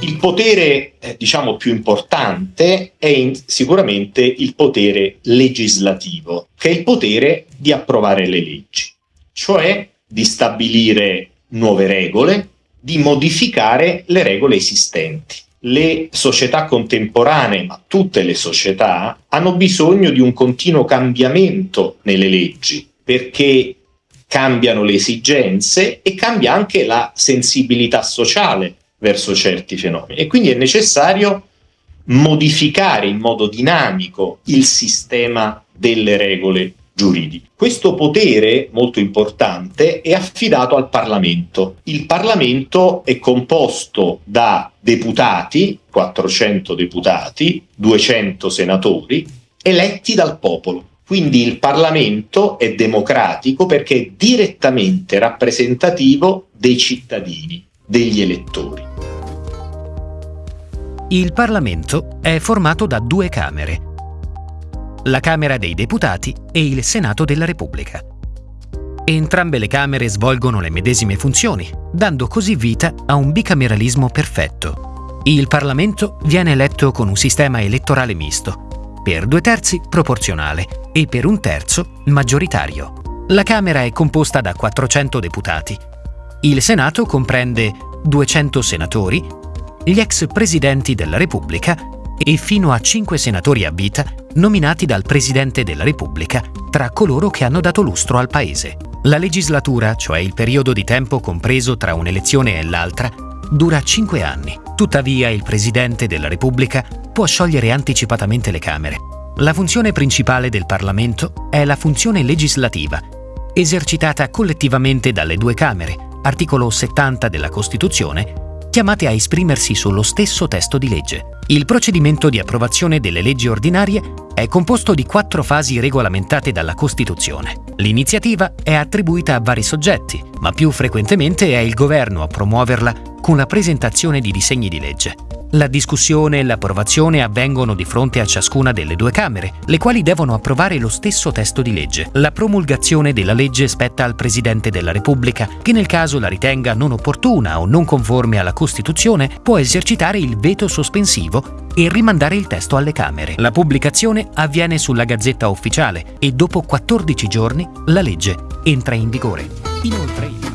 Il potere, eh, diciamo, più importante è in, sicuramente il potere legislativo, che è il potere di approvare le leggi, cioè di stabilire nuove regole, di modificare le regole esistenti. Le società contemporanee, ma tutte le società, hanno bisogno di un continuo cambiamento nelle leggi, perché cambiano le esigenze e cambia anche la sensibilità sociale verso certi fenomeni. E quindi è necessario modificare in modo dinamico il sistema delle regole giuridiche. Questo potere molto importante è affidato al Parlamento. Il Parlamento è composto da deputati, 400 deputati, 200 senatori, eletti dal popolo. Quindi il Parlamento è democratico perché è direttamente rappresentativo dei cittadini, degli elettori. Il Parlamento è formato da due Camere, la Camera dei Deputati e il Senato della Repubblica. Entrambe le Camere svolgono le medesime funzioni, dando così vita a un bicameralismo perfetto. Il Parlamento viene eletto con un sistema elettorale misto, per due terzi proporzionale e per un terzo maggioritario. La Camera è composta da 400 deputati. Il Senato comprende 200 senatori, gli ex presidenti della Repubblica e fino a 5 senatori a vita nominati dal Presidente della Repubblica tra coloro che hanno dato lustro al Paese. La legislatura, cioè il periodo di tempo compreso tra un'elezione e l'altra, dura 5 anni. Tuttavia il Presidente della Repubblica può sciogliere anticipatamente le Camere. La funzione principale del Parlamento è la funzione legislativa, esercitata collettivamente dalle due Camere, articolo 70 della Costituzione, chiamate a esprimersi sullo stesso testo di legge. Il procedimento di approvazione delle leggi ordinarie è composto di quattro fasi regolamentate dalla Costituzione. L'iniziativa è attribuita a vari soggetti, ma più frequentemente è il governo a promuoverla con la presentazione di disegni di legge. La discussione e l'approvazione avvengono di fronte a ciascuna delle due Camere, le quali devono approvare lo stesso testo di legge. La promulgazione della legge spetta al Presidente della Repubblica, che nel caso la ritenga non opportuna o non conforme alla Costituzione, può esercitare il veto sospensivo e rimandare il testo alle Camere. La pubblicazione avviene sulla Gazzetta Ufficiale e dopo 14 giorni la legge entra in vigore. Inoltre,